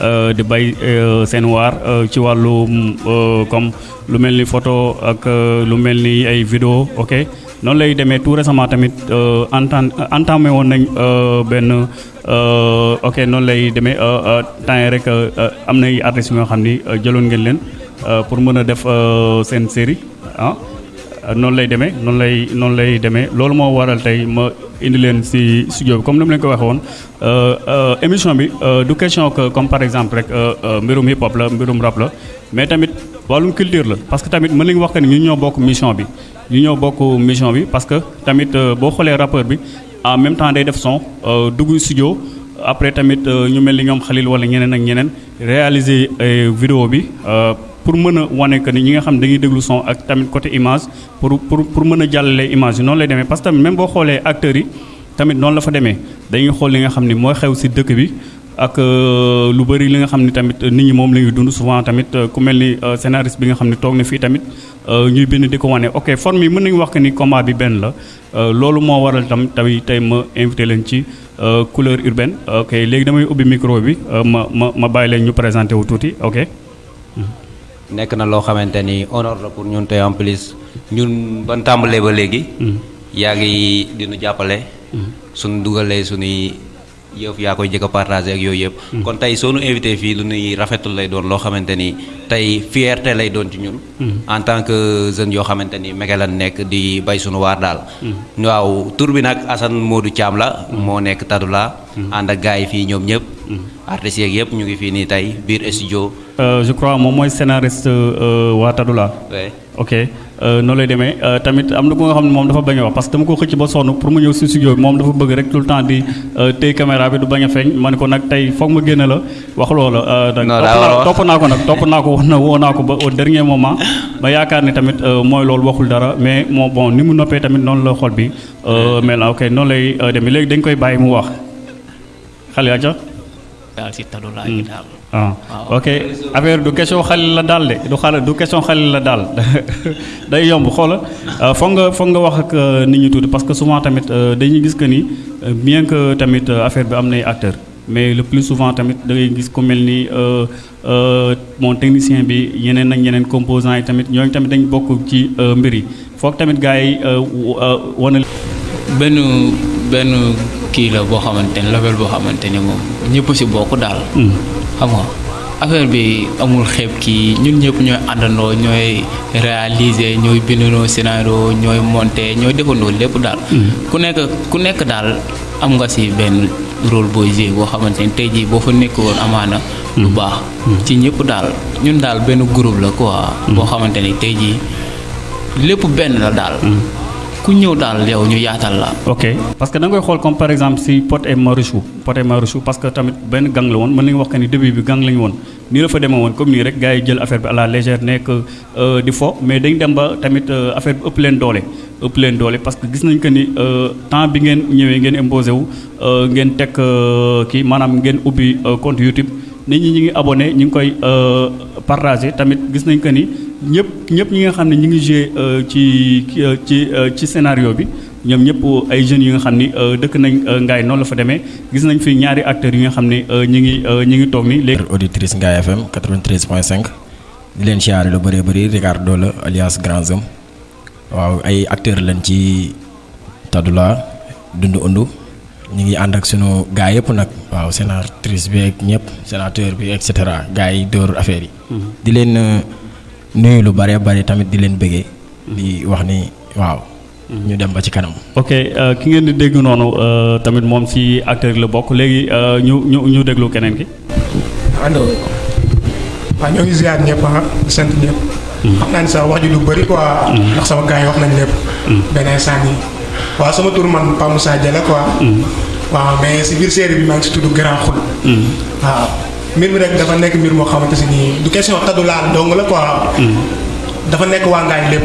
Euh, di bay euh, seen waar euh, ci wàllu comme lu mel ni photo ak lu mel ni ay vidéo ok noonu lay demee tout récemment tamit entam entamé woon nañ benn ok noonu lay demee temps rek am nay artistes yoo xam ni jëloon ngeen leen pour mën a def seen série ah noonu lay demee noonu lay noonu lay demee loolu moo waral tey ma indi leen si studio bi comme ni mu leen ko waxee woon Euh, euh, émission bi euh, du question que comme par exemple rek mbirum hip hop la mbirum rap la mais tamit wàllum culture la parce que tamit mën nañu wax que ni ñu ñoo bokk mission bi ñu ñoo bokk mission bi parce que tamit boo xoolee rappeur bi en même temps day def son dugg studio après tamit ñu mel ni ñoom Khalil wala ñeneen ak ñeneen réaliser vidéo bi pour mën a wane que ni ñi nga xam dañuy déglu son ak tamit côté image pour pour pour mën a jàllale image yi noonu lay demee parce que tamit même boo xoolee acteurs yi. tamit noonu la fa demee dañuy xool li nga xam ne mooy xew si dëkk bi ak euh, lu bëri li nga xam ne tamit nit ñi moom la ñuy dund souvent tamit euh, ku mel ni euh, scénariste bi nga xam ne toog na fii tamit ñuy bind di ko wane ok forme yi mën nañu wax que ni combat bi benn la loolu moo waral tam tamit tey ma invité leen ci couleur urbaine ok léegi damay ubbi micro bi ma ma ma bàyyi leen ñu présenté wu tuuti ok. nekk na loo xamante ni honneur la pour ñun te en plus ñun ban tàmbalee ba léegi. Mm-hmm. yaa ngi dinu jàppale. Mm-hmm. suñu dugalee suñuy yëf yaa koy jëkk a partagé ak yooyu yëpp. Mm-hmm. kon tey soo nu invité fii lu nuy rafetul lay doon loo xamante ni tey fierté lay doon ci ñun. en tant que jeune yoo xamante ni mege lan nekk di bay suñu waar daal. waaw tur bi nag Assane Modou Thiam la. moo nekk Tadoula. ànd ak gars yi fii ñoom ñëpp. artistes yeeg yëpp ñu ngi fii nii tey biir studio. Euh, je crois moom mooy scénariste euh, waa Tadoula. ok euh, noonu lay demee tamit am na ko nga xam ne moom dafa bañ a wax parce que dama ko xëcc ba sonn pour mu ñëw si studio bi moom dafa bëgg rek tout le temps di téye caméra bi du bañ a feeñ ma ne ko nag tey foog ma génne la wax loola. non topp naa ko nag topp naa ko wax na woo naa ko ba au dernier moment. ma yaakaar ni tamit mooy loolu waxul dara mais moo bon ni mu noppee tamit noonu la xol bi mel ok noonu lay demee léegi dañ koy bàyyi mu wax. xale aca daal si tadu laa gi daal ah Waaw. ok affaire du question xalil la daal de du xale du question xalil la daal day yomb xoola euh, foog nga foog nga wax ak euh, nit ñi tuuti parce que souvent tamit euh, dañuy gis que ni euh, bien que tamit euh, affaire bi am nay acteurs mais le plus souvent tamit da ngay gis ku mel ni euh, Euh, mon technicien bi yeneen ak yeneen composants yi tamit ñooñu tamit dañ bokk ci euh, mbir yi foog tamit gars yi euh, wane. benn benn kii la boo xamante ne label boo xamante ne moom ñëpp si bokk daal. Hmm. xam nga affaire bi amul xeeb kii ñun ñëpp ñooy àndandoo ñooy réaliser ñooy bindandoo scénario ñooy monter ñooy defandoo lépp daal. Hmm. ku nekk ku nekk daal am nga si benn rôle booy jouer boo xamante ne tey jii boo fa nekk woon amaana. lu baax ci ñëpp daal ñun daal benn groupe la quoi boo xamante ni tey jii lépp benn la daal ku ñëw daal yow ñu yaatal la ok parce que da nga koy xool comme par exemple si Pod et Marichou Pod et Marichou parce que tamit benn gang la woon mën nañu wax que ni début bi gang la ñu woon nii la fa demee woon comme nii rek gars yi jël affaire bi à la légère nekk Euh, di fo mais dañ dem ba tamit euh, affaire bi ëpp leen doole ëpp leen doole parce que gis nañ que ni euh, temps bi ngeen ñëwee ngeen imposé wu ngeen teg kii maanaam ngeen ubbi compte YouTube nit ñi ñu ngi abonné ñu ngi koy partagé tamit gis nañ que ni ñëpp ñëpp ñi nga xam ne ñu ngi joué ci ci ci scénario bi ñoom ñëpp ay jeunes yi nga xam ni dëkk nañ Ngaye noonu la fa demee gis nañ fi ñaari acteurs yi nga xam ne ñu ngi ñu ngi toog ni léegi auditrice Ngaye FM 93.5 di leen siyaare lu bëree bëri Ricardo la alias Grand Zam waaw ay acteur lañ ci Tadoula dund undu ñu ngi ànd ak sunu gaa yëpp nag waaw sénatrice bi ak ñëpp sénateur bi et cetera gaa yi dóor affaire yi. Mhm. di leen euh, nuyu lu bëree bëri tamit di leen bëggee. di wax ni waaw. ñu dem ba ci kanam. ok euh, ki ngeen di dégg noonu euh, tamit moom ci acteur la bokk léegi euh, ñu ñu ñu déglu keneen ki. allo. waaw ñoo ngi ziar ñëpp ah sant ñëpp. Hmm. xam naa ne sax wax ji du bëri quoi. Hmm. ndax sama gars yi wax nañ lépp. Hmm. benn instant yi waaw sama tur man Pa Moussa Dia la quoi. waaw mais si biir série bi maa ngi si tudd Grand Xul. waaw mbir mi rek dafa nekk mbir moo xamante si nii du question taddu laal dong la quoi. dafa nekk waa Ngaañ lépp.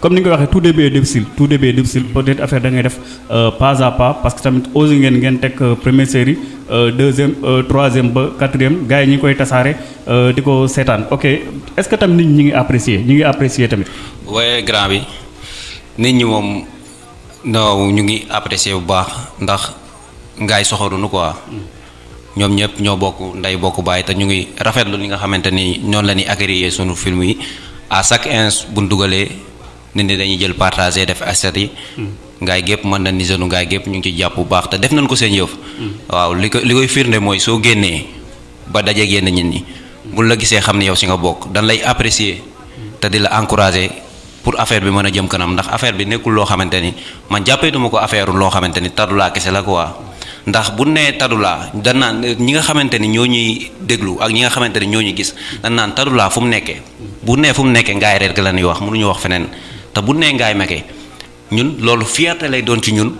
comme ni nga ko waxee tout début est difficile tout début est difficile peut-être affaire da ngay def euh, pas à pas parce que tamit osé ngeen ngeen teg euh, première série euh, deuxième troisième ba quatrième gars yi ñi ngi koy tasaare di ko seetaan ok est-ce que tamit nit ñi ngi apprécier ñi ngi apprécier tamit. waaye grand bi nit ñi moom non ñu ngi apprécier bu baax ndax. ngaay soxorunu quoi ñoom ñëpp ñoo bokk nday bokk bàyyi te ñu ngi rafetlu li nga xamante ni noonu la ñuy accueillir sunu film yi à chaque ins bu ñu dugalee nit ñi dañuy jël partagé def asset yi. ngaay gépp mën na ni jeune ngaay gépp ñu ngi ci jàpp bu baax te def nañ ko seen yëf. waaw li ko li koy firnde mooy soo génnee ba daje génn nit ñi. buñ la gisee xam ne yow si nga bokk dañ lay apprécier. te di la encourager pour affaire bi mën a jëm kanam ndax affaire bi nekkul loo xamante ni man jàppeetuma ko affaire loo xamante ni Tadoula kese la quoi ndax bu nee Tadoula dan naan ñi nga xamante ni ñoo ñuy déglu ak ñi nga xamante ni ñoo ñuy gis dan naan Tadoula fu mu nekkee bu nee fu mu nekkee ngaay reer gi la ñuy wax mënuñu wax feneen te bu nee ngaay mekkee ñun loolu fierté lay doon ci ñun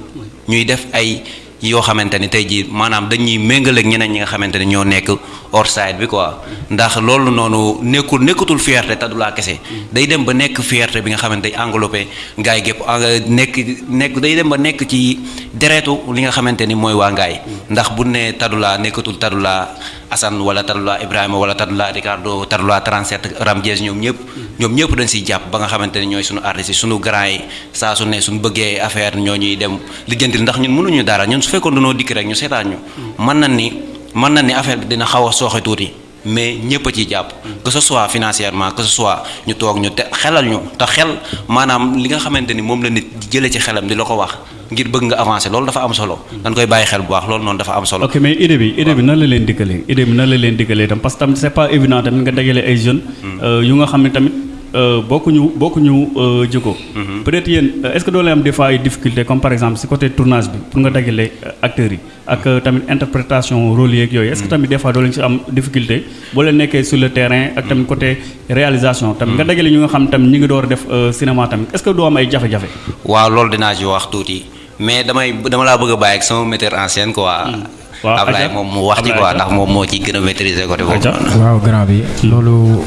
ñuy def ay yoo xamante ni tey jii maanaam dañuy méngale ak ñeneen ñi nga xamante ni ñoo nekk hors side bi quoi ndax loolu noonu nekkul nekkatul fierté te du laa kese day dem ba nekk fierté bi nga xamante day englobé ngaay gépp en- nekk nekk day dem ba nekk ci deretu li nga xamante ni mooy waa ngaay ndax bu ne tadulaa nekkatul tadulaa Assane wala Tadula Ibrahima wala Tadula Ricardo Tadula 37 Ramdiès ñoom ñëpp ñoom ñëpp dañ siy jàpp ba nga xamante ne ñooy suñu artistes yi suñu grand yi saa su ne suñu bëggee affaire ñoo ñuy dem lijjantil ndax ñun mënuñu dara ñun su fekkoon dañoo dikk rek ñu seetaan ñu mën na ni mën na ni affaire bi dina xaw a sooxe tuuti mais ñëpp a ciy jàpp que ce soit financièrement que ce soit ñu toog ñu te xelal ñu te xel maanaam li nga xamante ni moom la nit jëlee ci xelam di la ko wax ngir bëgg nga avancer loolu dafa am solo dañ koy bàyyi xel bu baax loolu noonu dafa am solo ok mais idée bi idée bi nan la leen dikkalee idée bi nan la leen dikkalee tam parce que tamit c'est pas évident tamit nga dajale ay jeunes hmm. euh, yu nga xam ne tamit euh, bokkuñu bokkuñu euh, jikko hmm. peut-être yéen est-ce que doo leen am des fois ay difficultés comme par exemple si côté tournage bi pour nga dajale acteurs yi ak euh, tamit interprétation rôle yeeg yooyu est-ce que mm. tamit des fois doo leen ci am difficulté boo leen nekkee sur le terrain ak tamit mm. côté réalisation tamit nga mm. dajale ñu nga xam tamit ñi ngi door def euh, cinéma tamit est-ce que doo am ay jafe-jafe waaw loolu dinaa ci wax tuuti mais damay dama laa bëgg a bàyyi ak sama metteur en scène quoi waaw Ablaye moom mu wax ci quoi ndax moom moo ci gën a maîtriser côté boobu waaw grand bi loolu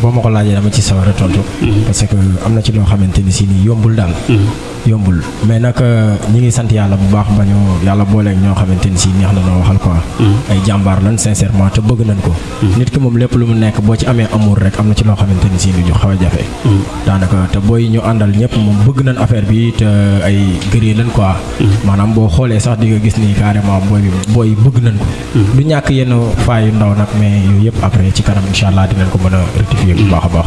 boo ma ko laajee dama ci sawar a tontu mm-hmm. parce que am na ci loo xamante ni si ni yombul daal mm-hmm. yombul mais nag euh, ñi ngi sant yàlla bu baax ba ñu yàlla booleeg ñoo xamante ni si neex na noo waxal quoi. Mm. ay jàmbaar lan sincèrement te bëgg nañ ko. Mm. nit ki moom lépp lu mu nekk boo ci amee amour rek am na ci loo xamante ni si lu ñu xaw a jafe. Mm. daanaka te booy ñu àndal ñëpp moom bëgg nañ affaire bi te ay gëree lañ quoi. maanaam boo xoolee sax di nga gis ni carrément booy booy bëgg nañ ko. du ñàkk yenn faa yu ndaw nag mais yooyu yëpp après ci kanam incha allah dinañ ko mën a rectifier bu baax a baax.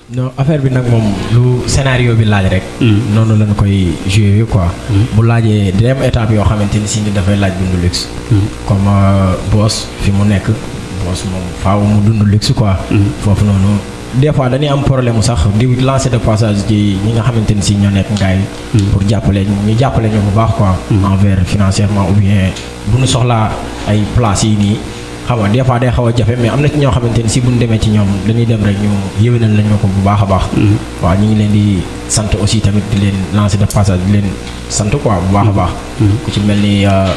non affaire bi nag moom lu scénario bi laaj rek. Hmm. noonu lañ koy joué quoi. Hmm. bu laajee day am étape yoo xamante ni si ni dafay laaj dundu luxe. Hmm. comme euh, boss fi mu nekk boss moom faaw mu dundu luxe quoi. foofu noonu. des fois dañuy am problème mu sax di lancer de passage ci ñi nga xamante ni si ñoo nekk ngaay hmm. pour jàppale ñu jàppale ñu bu baax quoi. Hmm. envers financièrement ou bien bu ñu soxlaa ay places yi nii. xam nga des fois day xaw a jafe mais am na ci ñoo xamante ni si buñ demee ci ñoom dañuy dem rek ñu yëwénal lañ ma ko bu baax a baax mm-hmm. waaw ñu ngi leen di sant aussi tamit di leen lancer de passage di leen sant quoi bu baax a baax mm-hmm. ku ci mel ni euh,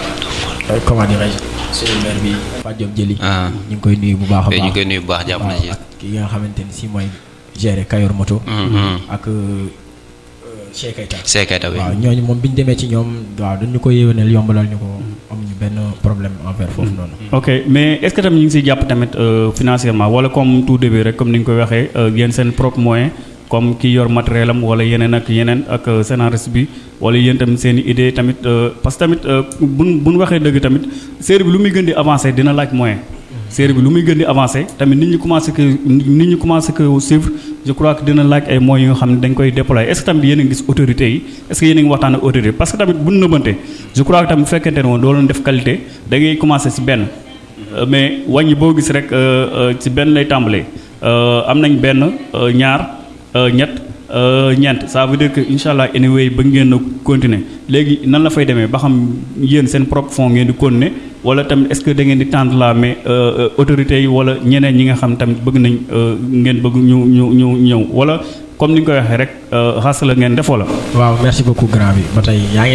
euh, comment dirais-je suñu maire bi Fatou Diop Jëli ah. ñu ngi koy nuyu bu baax a baax ñu ngi koy nuyu bu baax jàpp na ci ki nga xamante ni si mooy gérer Kayor Moto. Mm-hmm. ak euh, Cheikh Keita. Cheikh Keita oui waaw ñooñu moom bi ñu demee ci ñoom waaw dañu ko yéwénal yombalal ñu ko mm-hmm. amuñu benn problème envers foofu mm-hmm. noonu. ok mais est-ce que tamit ñu ngi siy jàpp tamit euh, financièrement wala comme tout début rek comme ni nga koy waxee euh, yéen seen propre moyen comme ki yor matériel am wala yeneen ak yeneen ak scénariste bi. wala yéen tamit seen i idée tamit euh, parce que tamit euh, bu bu ñu waxee dëgg tamit série bi lu muy gën di avancé dina laaj moyen. série bi lu muy gën di avancé tamit nit ñi commencé que nit ñi commencé que suivre je crois que dina laaj ay moyens yoo xam ne dañ koy déployer est ce que tamit yéen a ngi gis autorités yi est ce que yéen a ngi waxtaan ak autorités parce que tamit bu ñu nëbbante je crois que tamit bu fekkente ne woon doo leen def qualité da ngay commencé si benn euh, mais wàññi boo gis rek si benn lay tàmbalee. euh, am nañ benn euh, ñaar euh, ñett ñeent ça veut dire que incha allah anyway ba ngeen a continuer léegi nan la fay demee ba xam yéen seen propre fonds ngeen di continuer wala tamit est-ce que da ngeen di tendre la mais autorités yi wala ñeneen ñi nga xam tamit bëgg nañ ngeen bëgg ñu ñu ñu ñëw wala comme ni nga koy waxee rek xas la ngeen defoo la. waaw merci beaucoup grand bi ba tey yaa ngi